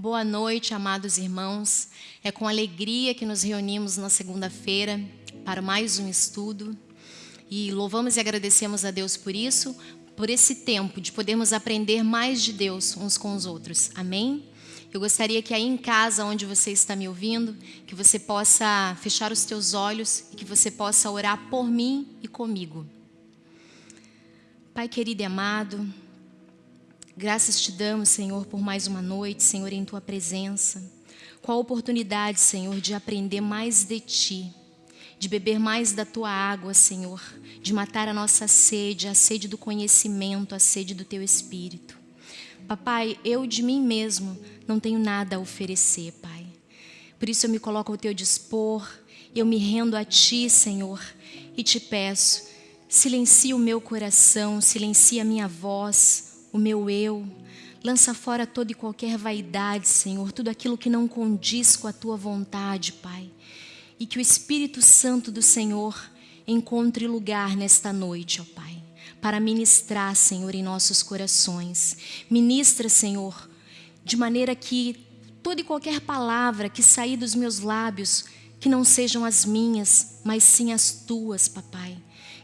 Boa noite, amados irmãos. É com alegria que nos reunimos na segunda-feira para mais um estudo. E louvamos e agradecemos a Deus por isso, por esse tempo de podermos aprender mais de Deus uns com os outros. Amém? Eu gostaria que aí em casa, onde você está me ouvindo, que você possa fechar os teus olhos e que você possa orar por mim e comigo. Pai querido e amado, graças te damos, Senhor, por mais uma noite, Senhor, em tua presença. Qual a oportunidade, Senhor, de aprender mais de ti, de beber mais da tua água, Senhor, de matar a nossa sede, a sede do conhecimento, a sede do teu espírito. Papai, eu de mim mesmo não tenho nada a oferecer, Pai. Por isso eu me coloco ao teu dispor, eu me rendo a ti, Senhor, e te peço, Silencia o meu coração, silencia a minha voz, o meu eu. Lança fora toda e qualquer vaidade, Senhor, tudo aquilo que não condiz com a tua vontade, Pai. E que o Espírito Santo do Senhor encontre lugar nesta noite, ó Pai, para ministrar, Senhor, em nossos corações. Ministra, Senhor, de maneira que toda e qualquer palavra que sair dos meus lábios, que não sejam as minhas, mas sim as tuas, papai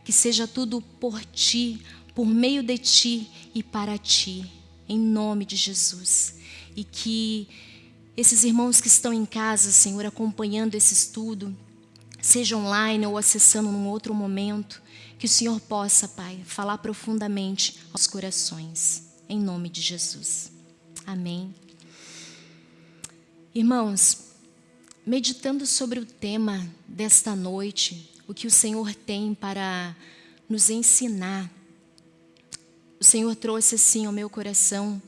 que seja tudo por ti, por meio de ti e para ti, em nome de Jesus. E que esses irmãos que estão em casa, Senhor, acompanhando esse estudo, seja online ou acessando num outro momento, que o Senhor possa, Pai, falar profundamente aos corações, em nome de Jesus. Amém. Irmãos, meditando sobre o tema desta noite, o que o Senhor tem para nos ensinar. Senhor trouxe assim ao meu coração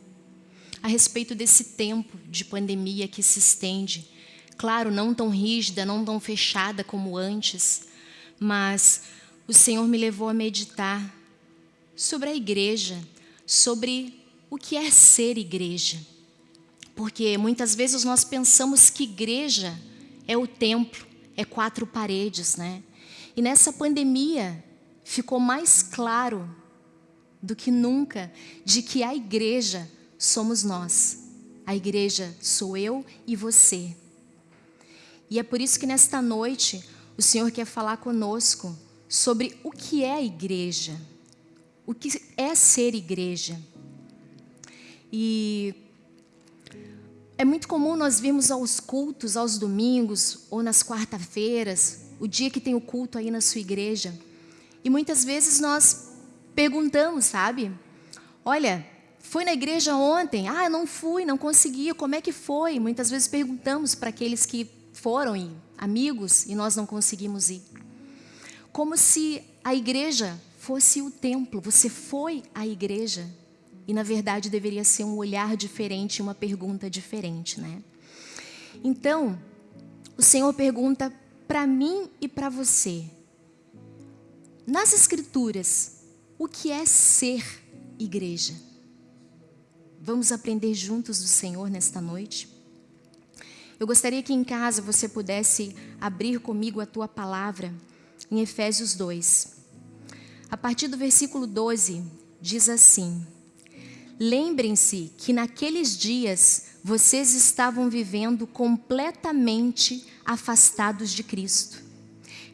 a respeito desse tempo de pandemia que se estende. Claro, não tão rígida, não tão fechada como antes, mas o Senhor me levou a meditar sobre a igreja, sobre o que é ser igreja. Porque muitas vezes nós pensamos que igreja é o templo, é quatro paredes, né? E nessa pandemia ficou mais claro do que nunca de que a igreja somos nós. A igreja sou eu e você. E é por isso que nesta noite o Senhor quer falar conosco sobre o que é igreja, o que é ser igreja. E é muito comum nós virmos aos cultos, aos domingos ou nas quarta-feiras, o dia que tem o culto aí na sua igreja. E muitas vezes nós perguntamos, sabe? Olha, foi na igreja ontem? Ah, não fui, não consegui. Como é que foi? Muitas vezes perguntamos para aqueles que foram e amigos e nós não conseguimos ir. Como se a igreja fosse o templo. Você foi à igreja e na verdade deveria ser um olhar diferente, uma pergunta diferente, né? Então, o Senhor pergunta para mim e para você. Nas Escrituras, o que é ser igreja? Vamos aprender juntos do Senhor nesta noite? Eu gostaria que em casa você pudesse abrir comigo a tua palavra em Efésios 2. A partir do versículo 12, diz assim: Lembrem-se que naqueles dias vocês estavam vivendo completamente afastados de Cristo.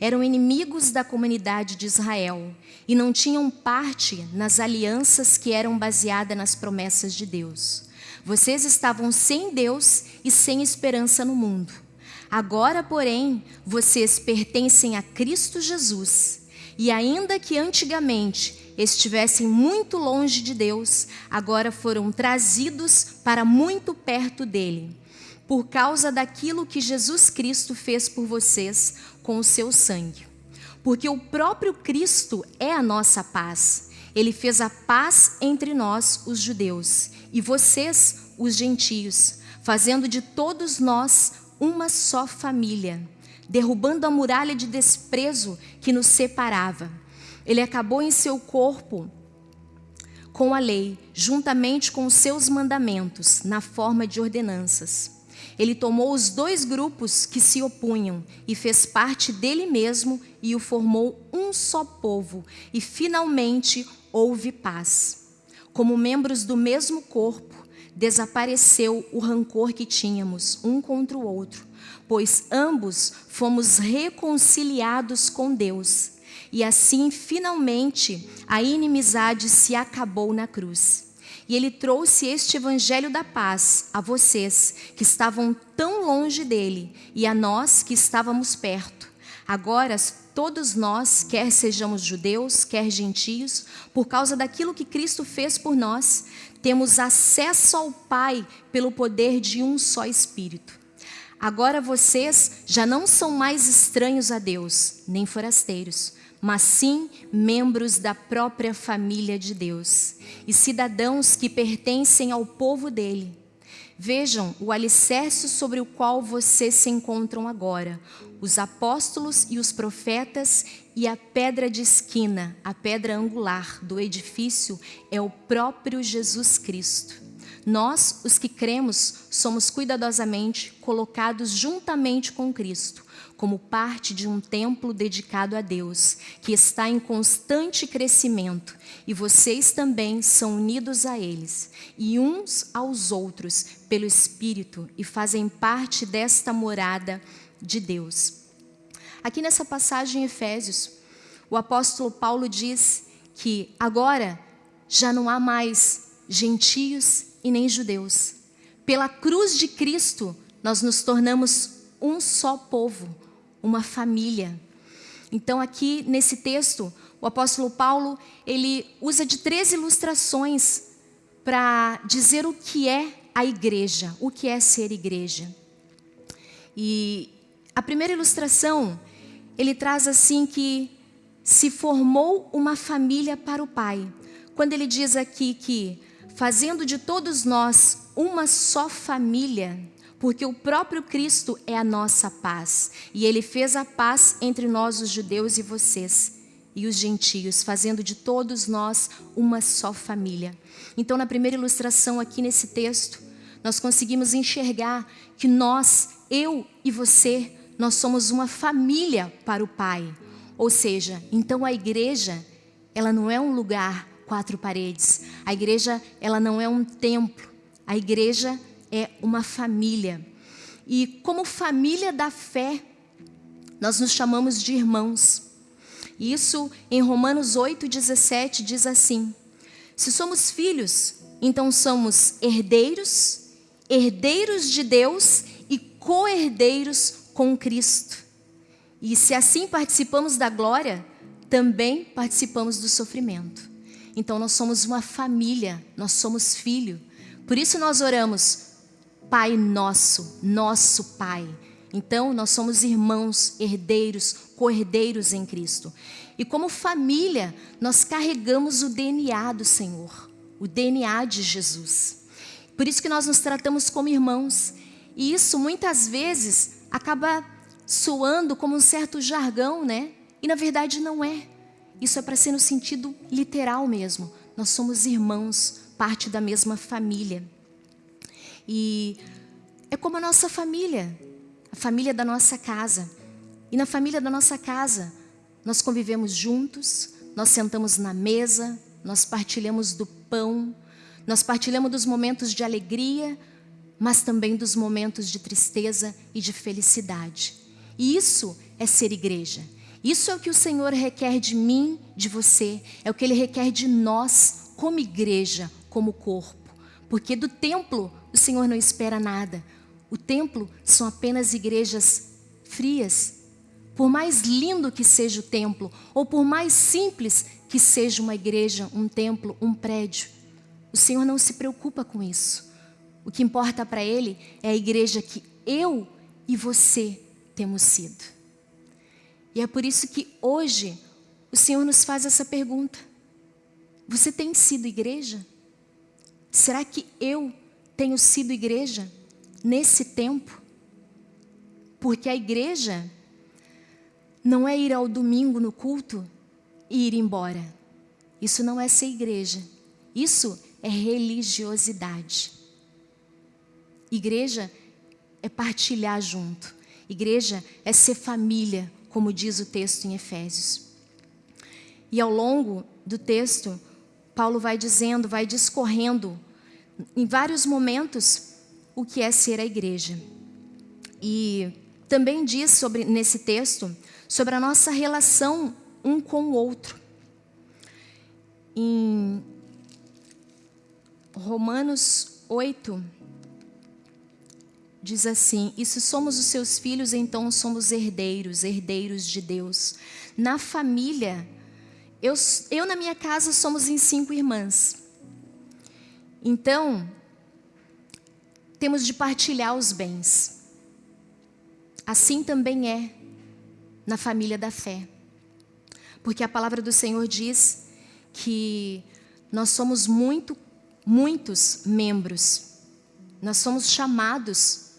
Eram inimigos da comunidade de Israel e não tinham parte nas alianças que eram baseadas nas promessas de Deus. Vocês estavam sem Deus e sem esperança no mundo. Agora, porém, vocês pertencem a Cristo Jesus. E ainda que antigamente estivessem muito longe de Deus, agora foram trazidos para muito perto dele por causa daquilo que Jesus Cristo fez por vocês com o seu sangue. Porque o próprio Cristo é a nossa paz. Ele fez a paz entre nós, os judeus, e vocês, os gentios, fazendo de todos nós uma só família, derrubando a muralha de desprezo que nos separava. Ele acabou em seu corpo com a lei, juntamente com os seus mandamentos, na forma de ordenanças ele tomou os dois grupos que se opunham e fez parte dele mesmo e o formou um só povo, e finalmente houve paz. Como membros do mesmo corpo, desapareceu o rancor que tínhamos um contra o outro, pois ambos fomos reconciliados com Deus. E assim, finalmente, a inimizade se acabou na cruz. E ele trouxe este evangelho da paz a vocês que estavam tão longe dele e a nós que estávamos perto. Agora, todos nós, quer sejamos judeus, quer gentios, por causa daquilo que Cristo fez por nós, temos acesso ao Pai pelo poder de um só Espírito. Agora vocês já não são mais estranhos a Deus, nem forasteiros, mas sim membros da própria família de Deus e cidadãos que pertencem ao povo dele. Vejam o alicerce sobre o qual vocês se encontram agora: os apóstolos e os profetas, e a pedra de esquina, a pedra angular do edifício, é o próprio Jesus Cristo. Nós, os que cremos, somos cuidadosamente colocados juntamente com Cristo como parte de um templo dedicado a Deus, que está em constante crescimento, e vocês também são unidos a eles, e uns aos outros pelo Espírito, e fazem parte desta morada de Deus. Aqui nessa passagem em Efésios, o apóstolo Paulo diz que agora já não há mais gentios e nem judeus. Pela cruz de Cristo, nós nos tornamos um só povo, uma família. Então aqui nesse texto, o apóstolo Paulo, ele usa de três ilustrações para dizer o que é a igreja, o que é ser igreja. E a primeira ilustração, ele traz assim que se formou uma família para o Pai. Quando ele diz aqui que fazendo de todos nós uma só família, porque o próprio Cristo é a nossa paz, e ele fez a paz entre nós, os judeus, e vocês, e os gentios, fazendo de todos nós uma só família. Então, na primeira ilustração aqui nesse texto, nós conseguimos enxergar que nós, eu e você, nós somos uma família para o Pai. Ou seja, então a igreja, ela não é um lugar quatro paredes. A igreja, ela não é um templo. A igreja é uma família. E como família da fé, nós nos chamamos de irmãos. Isso em Romanos 8,17 diz assim: Se somos filhos, então somos herdeiros, herdeiros de Deus e co-herdeiros com Cristo. E se assim participamos da glória, também participamos do sofrimento. Então nós somos uma família, nós somos filho. Por isso nós oramos, Pai nosso, nosso Pai. Então, nós somos irmãos, herdeiros, co-herdeiros em Cristo. E como família, nós carregamos o DNA do Senhor, o DNA de Jesus. Por isso que nós nos tratamos como irmãos. E isso muitas vezes acaba soando como um certo jargão, né? E na verdade não é. Isso é para ser no sentido literal mesmo. Nós somos irmãos, parte da mesma família. E é como a nossa família, a família da nossa casa. E na família da nossa casa, nós convivemos juntos, nós sentamos na mesa, nós partilhamos do pão, nós partilhamos dos momentos de alegria, mas também dos momentos de tristeza e de felicidade. E isso é ser igreja. Isso é o que o Senhor requer de mim, de você, é o que Ele requer de nós, como igreja, como corpo. Porque do templo o Senhor não espera nada. O templo são apenas igrejas frias. Por mais lindo que seja o templo, ou por mais simples que seja uma igreja, um templo, um prédio, o Senhor não se preocupa com isso. O que importa para Ele é a igreja que eu e você temos sido. E é por isso que hoje o Senhor nos faz essa pergunta: Você tem sido igreja? Será que eu tenho sido igreja nesse tempo? Porque a igreja não é ir ao domingo no culto e ir embora. Isso não é ser igreja. Isso é religiosidade. Igreja é partilhar junto. Igreja é ser família, como diz o texto em Efésios. E ao longo do texto, Paulo vai dizendo, vai discorrendo em vários momentos o que é ser a igreja. E também diz sobre nesse texto sobre a nossa relação um com o outro. Em Romanos 8 diz assim: E se somos os seus filhos, então somos herdeiros, herdeiros de Deus. Na família, eu, eu na minha casa somos em cinco irmãs. Então, temos de partilhar os bens. Assim também é na família da fé. Porque a palavra do Senhor diz que nós somos muito, muitos membros. Nós somos chamados,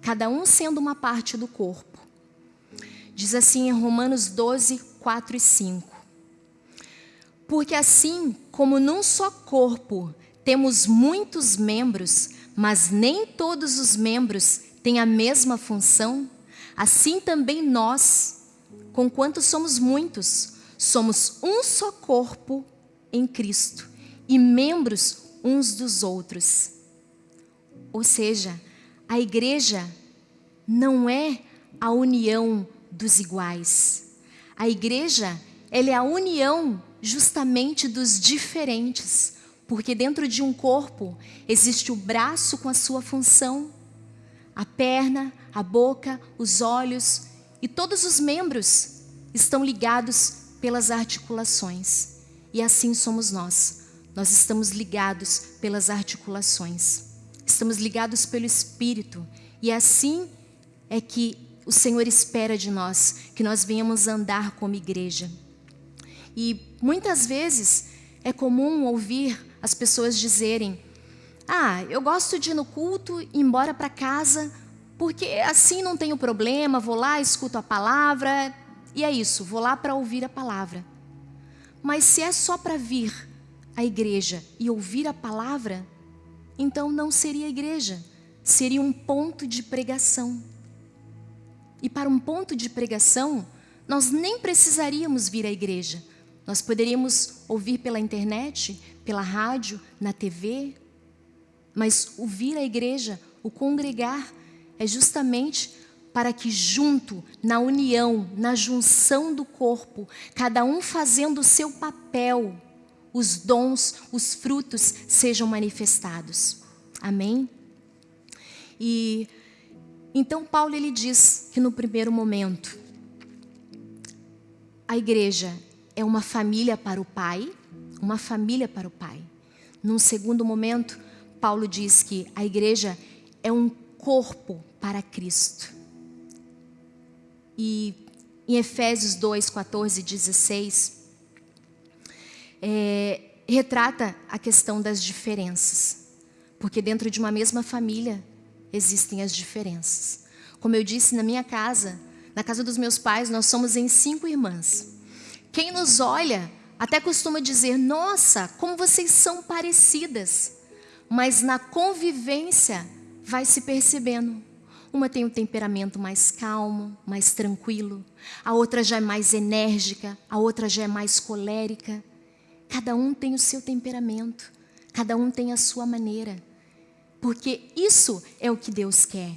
cada um sendo uma parte do corpo. Diz assim em Romanos 12, 4 e 5. Porque assim como num só corpo temos muitos membros, mas nem todos os membros têm a mesma função, assim também nós, conquanto somos muitos, somos um só corpo em Cristo e membros uns dos outros. Ou seja, a igreja não é a união dos iguais. A igreja, ela é a união justamente dos diferentes, porque dentro de um corpo existe o braço com a sua função, a perna, a boca, os olhos e todos os membros estão ligados pelas articulações. E assim somos nós. Nós estamos ligados pelas articulações. Estamos ligados pelo Espírito. E assim é que o Senhor espera de nós, que nós venhamos andar como igreja. E muitas vezes é comum ouvir as pessoas dizerem: Ah, eu gosto de ir no culto, ir embora para casa, porque assim não tenho problema, vou lá, escuto a palavra, e é isso, vou lá para ouvir a palavra. Mas se é só para vir à igreja e ouvir a palavra, então não seria igreja, seria um ponto de pregação. E para um ponto de pregação, nós nem precisaríamos vir à igreja nós poderíamos ouvir pela internet, pela rádio, na TV, mas ouvir a igreja, o congregar, é justamente para que junto, na união, na junção do corpo, cada um fazendo o seu papel, os dons, os frutos sejam manifestados. Amém? E então Paulo ele diz que no primeiro momento a igreja é uma família para o pai, uma família para o pai. Num segundo momento, Paulo diz que a igreja é um corpo para Cristo. E em Efésios 2, 14 e 16, é, retrata a questão das diferenças. Porque dentro de uma mesma família existem as diferenças. Como eu disse, na minha casa, na casa dos meus pais, nós somos em cinco irmãs. Quem nos olha até costuma dizer: Nossa, como vocês são parecidas. Mas na convivência vai se percebendo. Uma tem um temperamento mais calmo, mais tranquilo. A outra já é mais enérgica. A outra já é mais colérica. Cada um tem o seu temperamento. Cada um tem a sua maneira. Porque isso é o que Deus quer.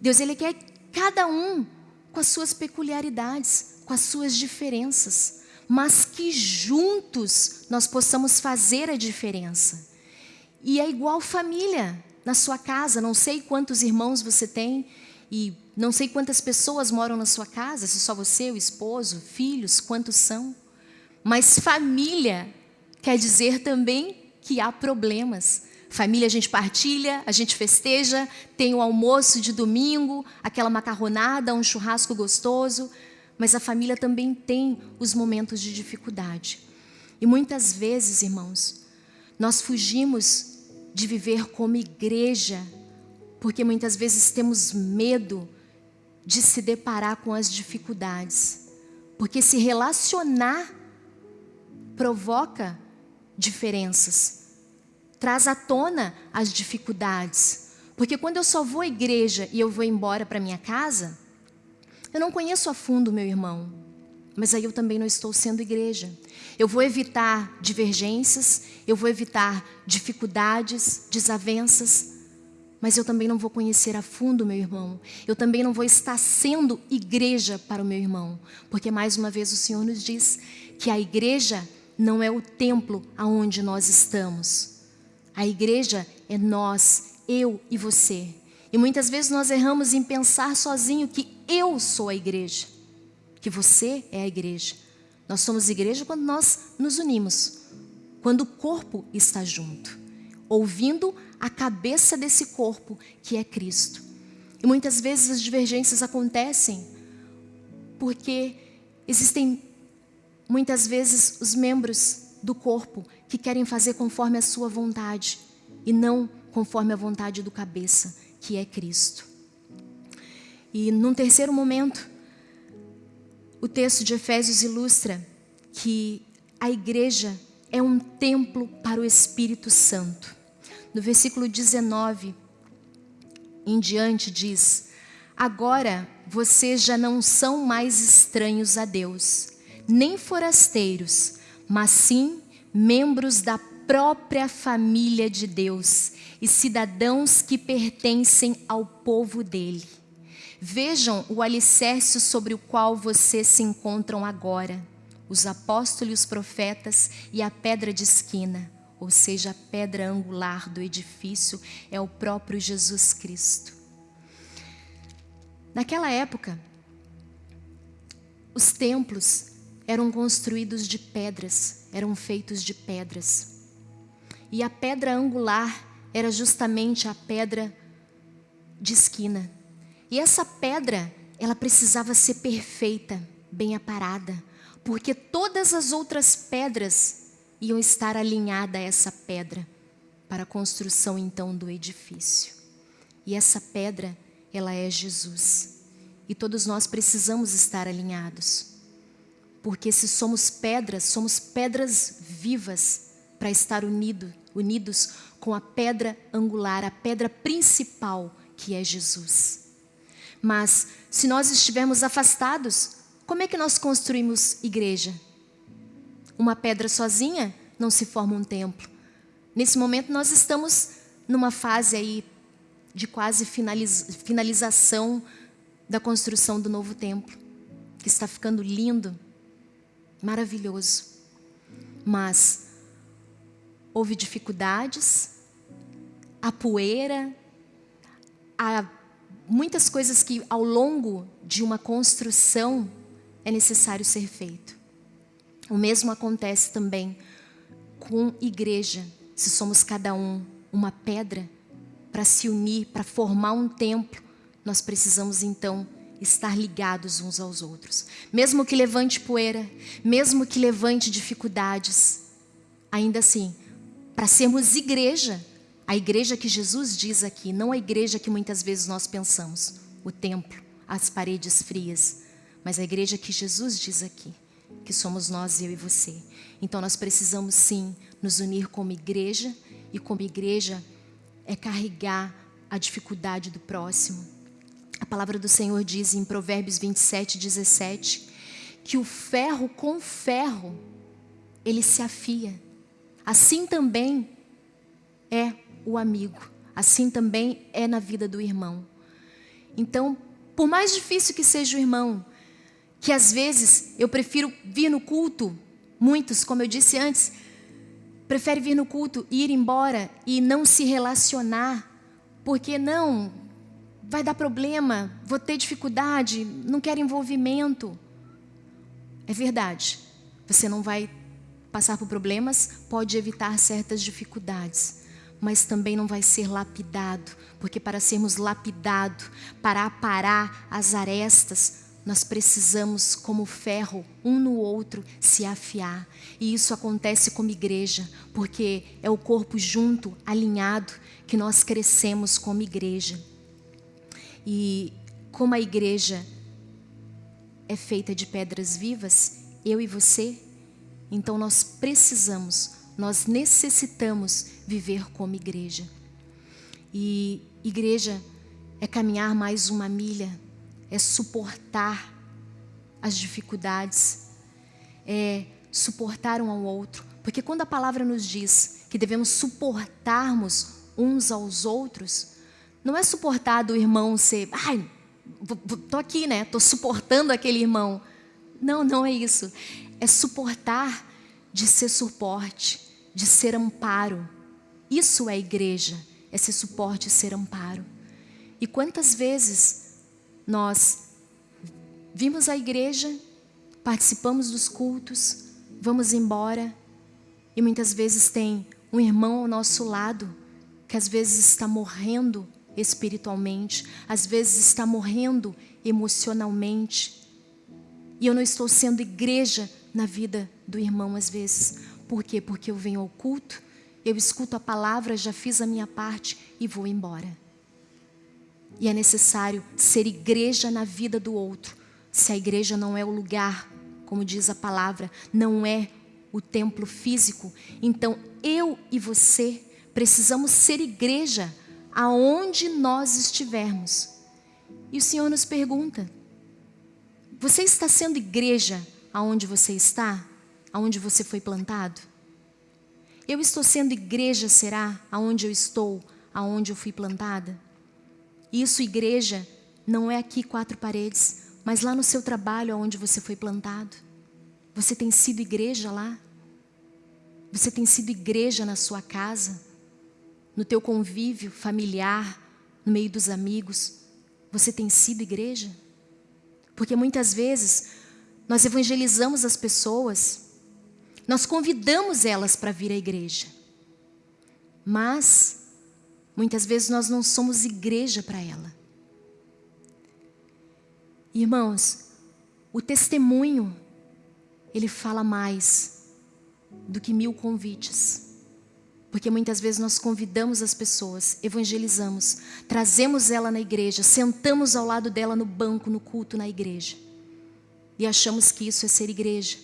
Deus ele quer cada um com as suas peculiaridades, com as suas diferenças mas que juntos nós possamos fazer a diferença. E é igual família na sua casa, não sei quantos irmãos você tem e não sei quantas pessoas moram na sua casa, se só você, o esposo, filhos, quantos são. Mas família quer dizer também que há problemas. Família a gente partilha, a gente festeja, tem o almoço de domingo, aquela macarronada, um churrasco gostoso, mas a família também tem os momentos de dificuldade. E muitas vezes, irmãos, nós fugimos de viver como igreja, porque muitas vezes temos medo de se deparar com as dificuldades. Porque se relacionar provoca diferenças, traz à tona as dificuldades. Porque quando eu só vou à igreja e eu vou embora para minha casa, eu não conheço a fundo meu irmão. mas aí eu também não estou sendo igreja. Eu vou evitar divergências, eu vou evitar dificuldades, desavenças, mas eu também não vou conhecer a fundo meu irmão. Eu também não vou estar sendo igreja para o meu irmão, porque mais uma vez o Senhor nos diz que a igreja não é o templo aonde nós estamos. A igreja é nós, eu e você. E muitas vezes nós erramos em pensar sozinho que eu sou a igreja, que você é a igreja. Nós somos igreja quando nós nos unimos, quando o corpo está junto, ouvindo a cabeça desse corpo, que é Cristo. E muitas vezes as divergências acontecem porque existem muitas vezes os membros do corpo que querem fazer conforme a sua vontade e não conforme a vontade do cabeça, que é Cristo. E num terceiro momento, o texto de Efésios ilustra que a igreja é um templo para o Espírito Santo. No versículo 19 em diante diz: Agora vocês já não são mais estranhos a Deus, nem forasteiros, mas sim membros da própria família de Deus e cidadãos que pertencem ao povo dele. Vejam o alicerce sobre o qual vocês se encontram agora: os apóstolos e os profetas e a pedra de esquina, ou seja, a pedra angular do edifício, é o próprio Jesus Cristo. Naquela época, os templos eram construídos de pedras, eram feitos de pedras. E a pedra angular era justamente a pedra de esquina. E essa pedra, ela precisava ser perfeita, bem aparada, porque todas as outras pedras iam estar alinhadas a essa pedra para a construção então do edifício. E essa pedra, ela é Jesus. E todos nós precisamos estar alinhados. Porque se somos pedras, somos pedras vivas para estar unido, unidos com a pedra angular, a pedra principal, que é Jesus. Mas se nós estivermos afastados, como é que nós construímos igreja? Uma pedra sozinha não se forma um templo. Nesse momento nós estamos numa fase aí de quase finalização da construção do novo templo, que está ficando lindo, maravilhoso. Mas houve dificuldades, a poeira, a muitas coisas que ao longo de uma construção é necessário ser feito. O mesmo acontece também com igreja, se somos cada um uma pedra para se unir, para formar um templo, nós precisamos então estar ligados uns aos outros. Mesmo que levante poeira, mesmo que levante dificuldades, ainda assim, para sermos igreja, a igreja que Jesus diz aqui, não a igreja que muitas vezes nós pensamos, o templo, as paredes frias, mas a igreja que Jesus diz aqui, que somos nós, eu e você. Então nós precisamos sim nos unir como igreja, e como igreja é carregar a dificuldade do próximo. A palavra do Senhor diz em Provérbios 27, 17, que o ferro com ferro ele se afia. Assim também é o amigo. Assim também é na vida do irmão. Então, por mais difícil que seja o irmão, que às vezes eu prefiro vir no culto, muitos, como eu disse antes, prefere vir no culto e ir embora e não se relacionar, porque não, vai dar problema, vou ter dificuldade, não quero envolvimento. É verdade, você não vai passar por problemas, pode evitar certas dificuldades mas também não vai ser lapidado, porque para sermos lapidados, para aparar as arestas, nós precisamos, como ferro, um no outro, se afiar. E isso acontece como igreja, porque é o corpo junto, alinhado, que nós crescemos como igreja. E como a igreja é feita de pedras vivas, eu e você, então nós precisamos nós necessitamos viver como igreja. E igreja é caminhar mais uma milha, é suportar as dificuldades, é suportar um ao outro. Porque quando a palavra nos diz que devemos suportarmos uns aos outros, não é suportar do irmão ser, ai, tô aqui, né? Tô suportando aquele irmão. Não, não é isso. É suportar de ser suporte, de ser amparo. Isso é igreja, é ser suporte e ser amparo. E quantas vezes nós vimos a igreja, participamos dos cultos, vamos embora e muitas vezes tem um irmão ao nosso lado que às vezes está morrendo espiritualmente, às vezes está morrendo emocionalmente. E eu não estou sendo igreja na vida do irmão às vezes. Por quê? Porque eu venho ao culto, eu escuto a palavra, já fiz a minha parte e vou embora. E é necessário ser igreja na vida do outro. Se a igreja não é o lugar, como diz a palavra, não é o templo físico, então eu e você precisamos ser igreja aonde nós estivermos. E o Senhor nos pergunta: Você está sendo igreja aonde você está? Aonde você foi plantado? Eu estou sendo igreja, será? Aonde eu estou? Aonde eu fui plantada? Isso, igreja, não é aqui quatro paredes, mas lá no seu trabalho, aonde você foi plantado. Você tem sido igreja lá? Você tem sido igreja na sua casa? No teu convívio familiar, no meio dos amigos? Você tem sido igreja? Porque muitas vezes nós evangelizamos as pessoas, nós convidamos elas para vir à igreja. Mas muitas vezes nós não somos igreja para ela. Irmãos, o testemunho ele fala mais do que mil convites. Porque muitas vezes nós convidamos as pessoas, evangelizamos, trazemos ela na igreja, sentamos ao lado dela no banco, no culto na igreja. E achamos que isso é ser igreja.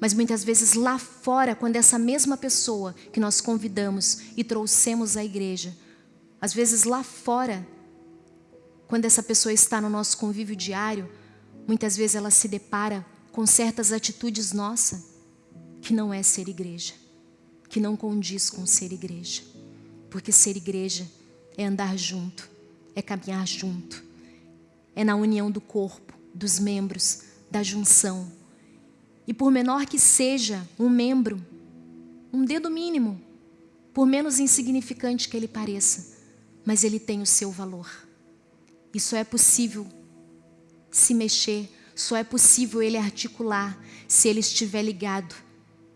Mas muitas vezes lá fora, quando essa mesma pessoa que nós convidamos e trouxemos à igreja, às vezes lá fora, quando essa pessoa está no nosso convívio diário, muitas vezes ela se depara com certas atitudes nossas que não é ser igreja que não condiz com ser igreja. Porque ser igreja é andar junto, é caminhar junto, é na união do corpo, dos membros, da junção. E por menor que seja um membro, um dedo mínimo, por menos insignificante que ele pareça, mas ele tem o seu valor. E só é possível se mexer, só é possível ele articular se ele estiver ligado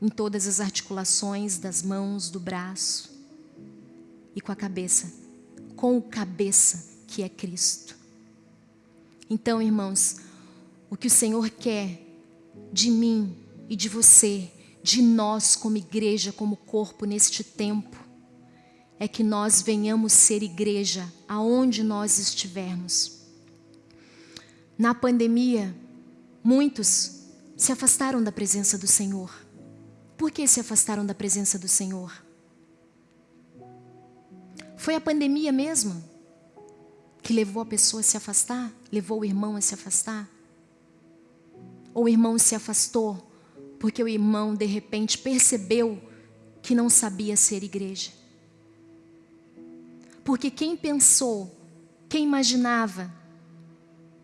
em todas as articulações das mãos, do braço e com a cabeça, com o cabeça que é Cristo. Então, irmãos, o que o Senhor quer de mim e de você, de nós como igreja, como corpo neste tempo, é que nós venhamos ser igreja aonde nós estivermos. Na pandemia, muitos se afastaram da presença do Senhor. Por que se afastaram da presença do Senhor? Foi a pandemia mesmo que levou a pessoa a se afastar? Levou o irmão a se afastar? Ou o irmão se afastou porque o irmão de repente percebeu que não sabia ser igreja? Porque quem pensou, quem imaginava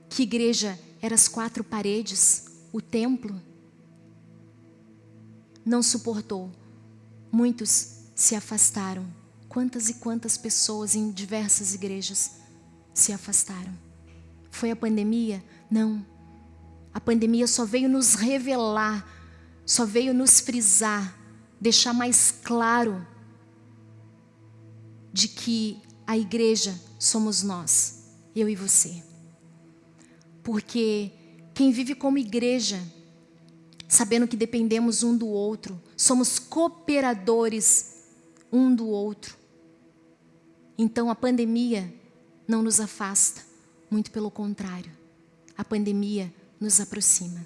que igreja era as quatro paredes, o templo, não suportou. Muitos se afastaram. Quantas e quantas pessoas em diversas igrejas se afastaram? Foi a pandemia? Não. A pandemia só veio nos revelar, só veio nos frisar, deixar mais claro de que a igreja somos nós, eu e você. Porque quem vive como igreja sabendo que dependemos um do outro, somos cooperadores um do outro. Então a pandemia não nos afasta, muito pelo contrário, a pandemia nos aproxima.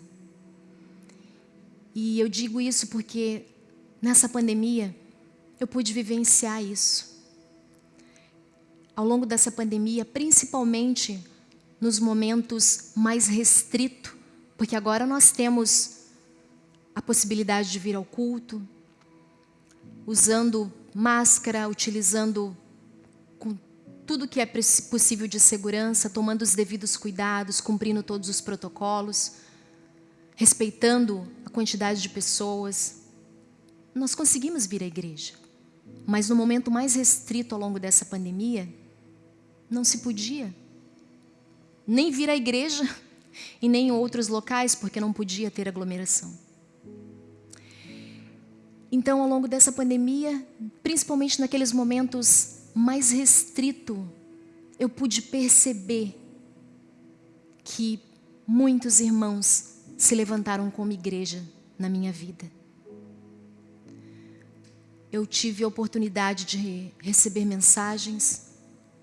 E eu digo isso porque nessa pandemia eu pude vivenciar isso. Ao longo dessa pandemia, principalmente nos momentos mais restritos, porque agora nós temos possibilidade de vir ao culto, usando máscara, utilizando tudo que é possível de segurança, tomando os devidos cuidados, cumprindo todos os protocolos, respeitando a quantidade de pessoas. Nós conseguimos vir à igreja, mas no momento mais restrito ao longo dessa pandemia, não se podia nem vir à igreja e nem em outros locais, porque não podia ter aglomeração. Então, ao longo dessa pandemia, principalmente naqueles momentos mais restritos, eu pude perceber que muitos irmãos se levantaram como igreja na minha vida. Eu tive a oportunidade de receber mensagens,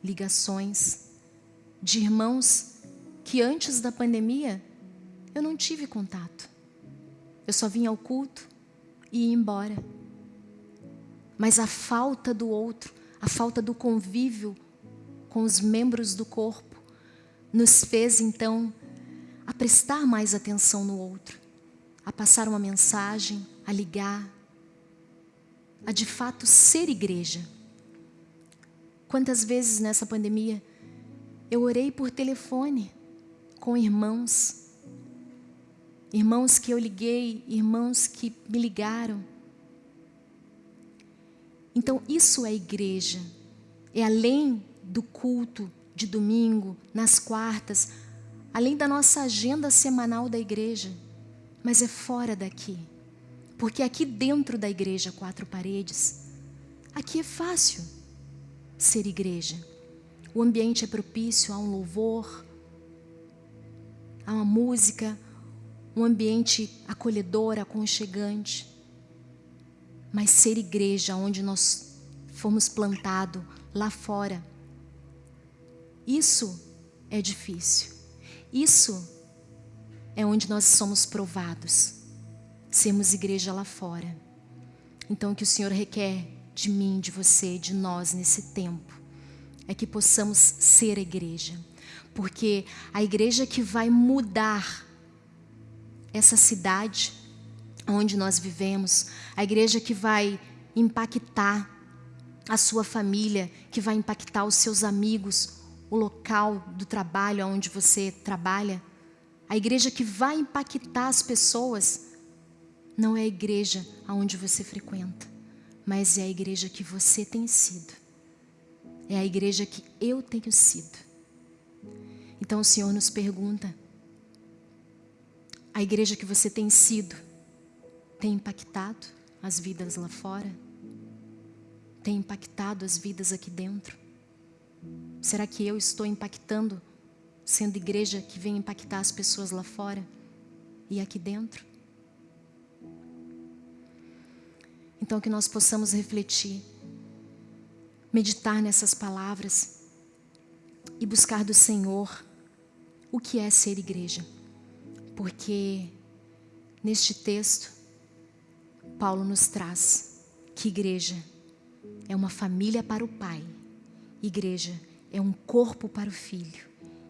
ligações de irmãos que antes da pandemia eu não tive contato. Eu só vinha ao culto e ia embora. Mas a falta do outro, a falta do convívio com os membros do corpo, nos fez então a prestar mais atenção no outro, a passar uma mensagem, a ligar, a de fato ser igreja. Quantas vezes nessa pandemia eu orei por telefone com irmãos. Irmãos que eu liguei, irmãos que me ligaram. Então, isso é igreja. É além do culto de domingo, nas quartas, além da nossa agenda semanal da igreja, mas é fora daqui. Porque aqui dentro da igreja, quatro paredes, aqui é fácil ser igreja. O ambiente é propício a um louvor, a uma música, um ambiente acolhedor, aconchegante. Mas ser igreja onde nós fomos plantados lá fora, isso é difícil. Isso é onde nós somos provados. Sermos igreja lá fora. Então, o que o Senhor requer de mim, de você, de nós nesse tempo, é que possamos ser a igreja porque a igreja que vai mudar essa cidade onde nós vivemos, a igreja que vai impactar a sua família, que vai impactar os seus amigos, o local do trabalho onde você trabalha, a igreja que vai impactar as pessoas, não é a igreja aonde você frequenta, mas é a igreja que você tem sido. É a igreja que eu tenho sido. Então o Senhor nos pergunta: a igreja que você tem sido tem impactado as vidas lá fora? Tem impactado as vidas aqui dentro? Será que eu estou impactando, sendo igreja que vem impactar as pessoas lá fora e aqui dentro? Então, que nós possamos refletir, meditar nessas palavras e buscar do Senhor o que é ser igreja. Porque neste texto, Paulo nos traz que igreja é uma família para o Pai, igreja é um corpo para o Filho,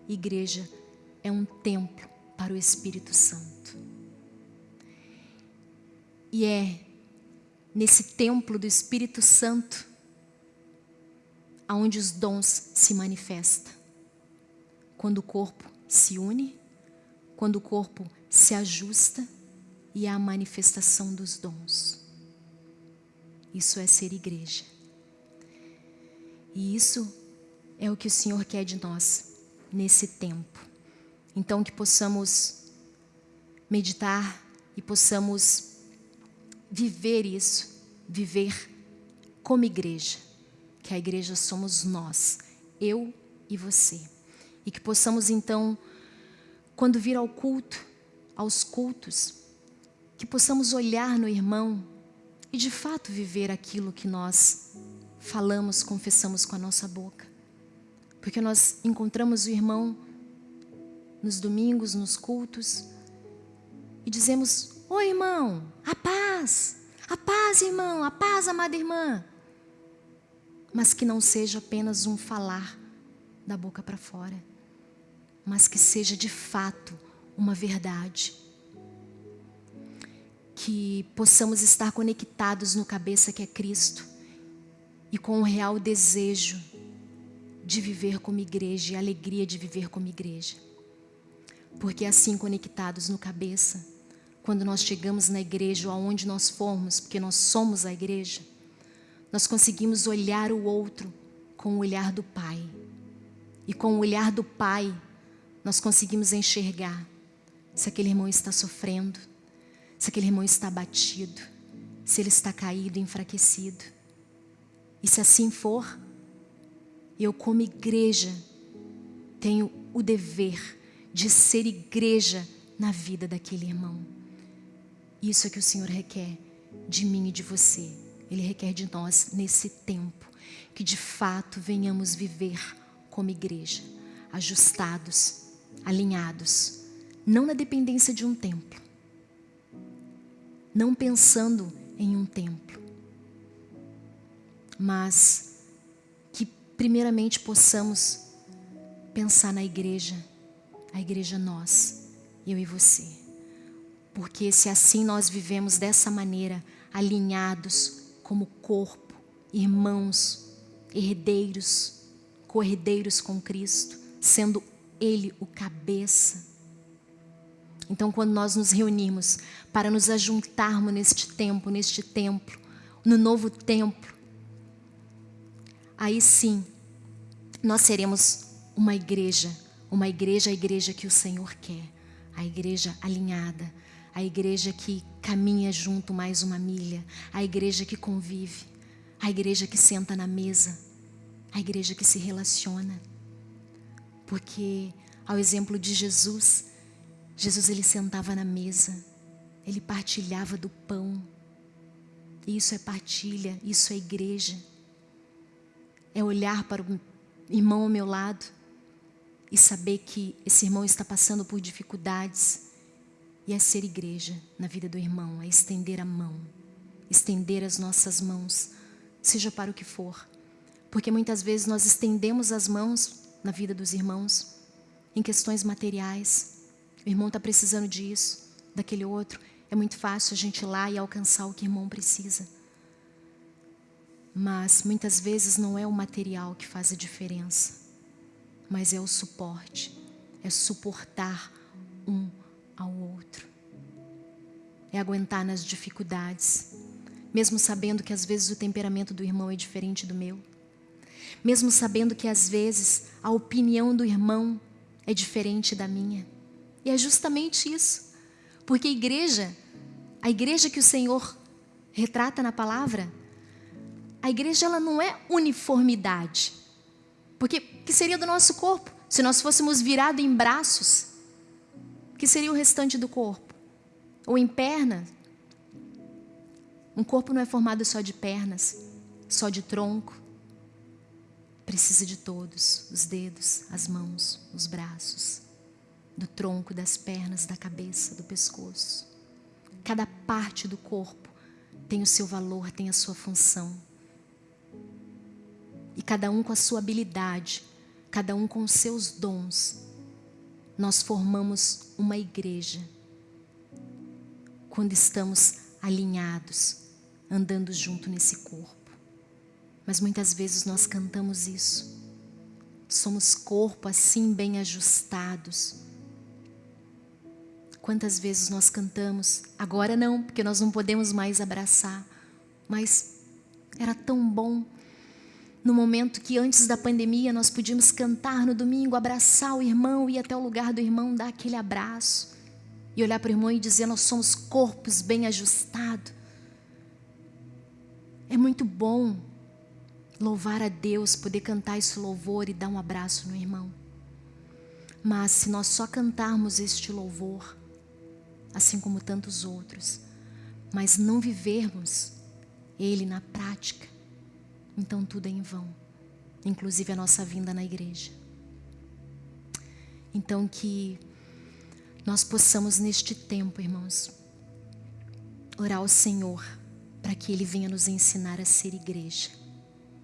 igreja é um templo para o Espírito Santo. E é nesse templo do Espírito Santo aonde os dons se manifestam. Quando o corpo se une, quando o corpo se ajusta e a manifestação dos dons. Isso é ser igreja. E isso é o que o Senhor quer de nós nesse tempo. Então, que possamos meditar e possamos viver isso, viver como igreja, que a igreja somos nós, eu e você. E que possamos então, quando vir ao culto, aos cultos, que possamos olhar no irmão e de fato viver aquilo que nós falamos, confessamos com a nossa boca. Porque nós encontramos o irmão nos domingos, nos cultos, e dizemos: Oi, irmão, a paz, a paz, irmão, a paz, amada irmã. Mas que não seja apenas um falar da boca para fora mas que seja de fato uma verdade. Que possamos estar conectados no cabeça que é Cristo e com o real desejo de viver como igreja e a alegria de viver como igreja. Porque assim conectados no cabeça, quando nós chegamos na igreja ou aonde nós formos, porque nós somos a igreja, nós conseguimos olhar o outro com o olhar do Pai. E com o olhar do Pai, nós conseguimos enxergar se aquele irmão está sofrendo, se aquele irmão está abatido, se ele está caído, enfraquecido. E se assim for, eu, como igreja, tenho o dever de ser igreja na vida daquele irmão. Isso é que o Senhor requer de mim e de você. Ele requer de nós nesse tempo que de fato venhamos viver como igreja, ajustados, alinhados, não na dependência de um templo, não pensando em um templo, mas que primeiramente possamos pensar na igreja, a igreja nós, eu e você. Porque se assim nós vivemos dessa maneira, alinhados como corpo, irmãos, herdeiros, corredeiros com Cristo, sendo Ele o cabeça. Então, quando nós nos reunimos para nos ajuntarmos neste tempo, neste templo, no novo templo, aí sim, nós seremos uma igreja, uma igreja, a igreja que o Senhor quer, a igreja alinhada, a igreja que caminha junto mais uma milha, a igreja que convive, a igreja que senta na mesa, a igreja que se relaciona. Porque, ao exemplo de Jesus, Jesus ele sentava na mesa, ele partilhava do pão. Isso é partilha, isso é igreja. É olhar para o irmão ao meu lado e saber que esse irmão está passando por dificuldades. E é ser igreja na vida do irmão, é estender a mão, estender as nossas mãos seja para o que for. Porque muitas vezes nós estendemos as mãos na vida dos irmãos em questões materiais. O irmão está precisando disso, daquele outro. É muito fácil a gente ir lá e alcançar o que o irmão precisa. Mas muitas vezes não é o material que faz a diferença, mas é o suporte, é suportar um ao outro, é aguentar nas dificuldades, mesmo sabendo que às vezes o temperamento do irmão é diferente do meu, mesmo sabendo que às vezes a opinião do irmão é diferente da minha. E é justamente isso, porque a igreja, a igreja que o Senhor retrata na palavra, a igreja ela não é uniformidade, porque que seria do nosso corpo se nós fôssemos virados em braços? Que seria o restante do corpo? Ou em pernas? Um corpo não é formado só de pernas, só de tronco. Precisa de todos, os dedos, as mãos, os braços, do tronco, das pernas, da cabeça, do pescoço. Cada parte do corpo tem o seu valor, tem a sua função. E cada um com a sua habilidade, cada um com os seus dons, nós formamos uma igreja. Quando estamos alinhados, andando junto nesse corpo. Mas muitas vezes nós cantamos isso. Somos corpo assim bem ajustados. Quantas vezes nós cantamos? Agora não, porque nós não podemos mais abraçar. Mas era tão bom no momento que antes da pandemia nós podíamos cantar no domingo, abraçar o irmão, ir até o lugar do irmão, dar aquele abraço e olhar para o irmão e dizer: Nós somos corpos bem ajustados. É muito bom louvar a Deus, poder cantar esse louvor e dar um abraço no irmão. Mas se nós só cantarmos este louvor, assim como tantos outros, mas não vivermos ele na prática, então tudo é em vão, inclusive a nossa vinda na igreja. Então que nós possamos neste tempo, irmãos, orar ao Senhor para que Ele venha nos ensinar a ser igreja.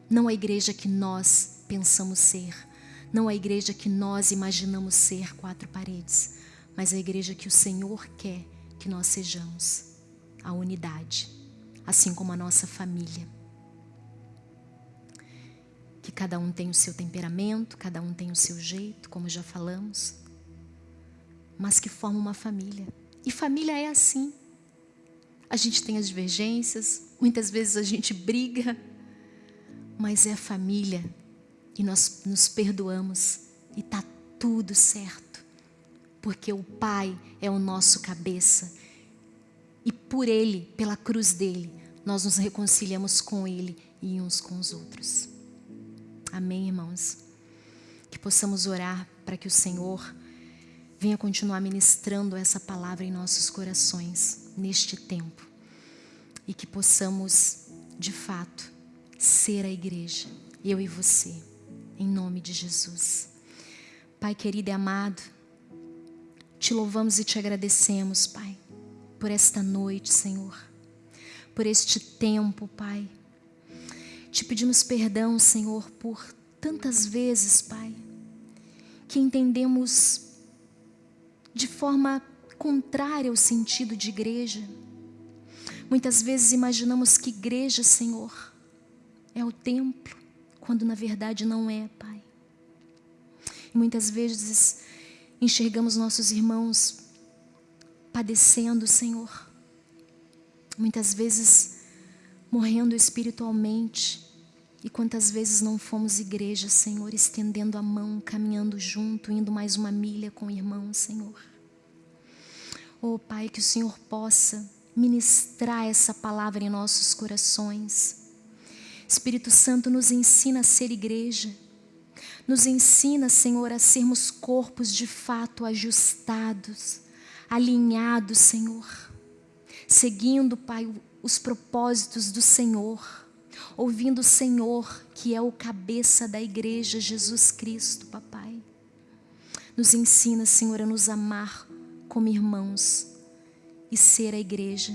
Não a igreja que nós pensamos ser, não a igreja que nós imaginamos ser quatro paredes, mas a igreja que o Senhor quer que nós sejamos. a unidade, assim como a nossa família. Que cada um tem o seu temperamento, cada um tem o seu jeito, como já falamos, mas que forma uma família. E família é assim. A gente tem as divergências, muitas vezes a gente briga, mas é família e nós nos perdoamos e tá tudo certo, porque o Pai é o nosso cabeça e por Ele, pela cruz dele, nós nos reconciliamos com Ele e uns com os outros. Amém, irmãos? Que possamos orar para que o Senhor venha continuar ministrando essa palavra em nossos corações neste tempo e que possamos, de fato, ser a igreja, eu e você, em nome de Jesus. Pai querido e amado, te louvamos e te agradecemos, Pai, por esta noite, Senhor, por este tempo, Pai. Te pedimos perdão, Senhor, por tantas vezes, Pai, que entendemos de forma contrária ao sentido de igreja. Muitas vezes imaginamos que igreja, Senhor, é o templo, quando na verdade não é, Pai. E muitas vezes enxergamos nossos irmãos padecendo, Senhor. Muitas vezes morrendo espiritualmente. E quantas vezes não fomos igreja, Senhor, estendendo a mão, caminhando junto, indo mais uma milha com o irmão, Senhor. Oh, Pai, que o Senhor possa ministrar essa palavra em nossos corações Espírito Santo nos ensina a ser igreja. Nos ensina, Senhor, a sermos corpos de fato ajustados, alinhados, Senhor. Seguindo, Pai, os propósitos do Senhor. Ouvindo o Senhor, que é o cabeça da igreja, Jesus Cristo, Papai. Nos ensina, Senhor, a nos amar como irmãos e ser a igreja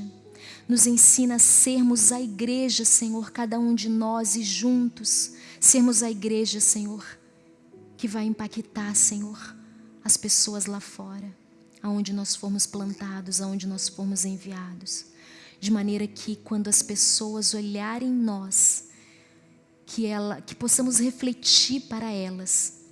nos ensina a sermos a igreja, Senhor, cada um de nós e juntos sermos a igreja, Senhor, que vai impactar, Senhor, as pessoas lá fora, aonde nós formos plantados, aonde nós formos enviados, de maneira que quando as pessoas olharem nós, que ela, que possamos refletir para elas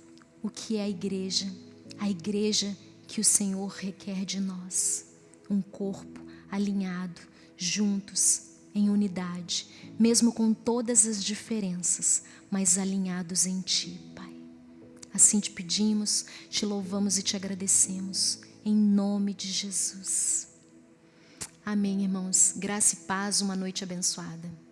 o que é a igreja, a igreja que o Senhor requer de nós, um corpo alinhado, juntos, em unidade, mesmo com todas as diferenças, mas alinhados em Ti. Assim te pedimos, te louvamos e te agradecemos, em nome de Jesus. Amém, irmãos. Graça e paz, uma noite abençoada.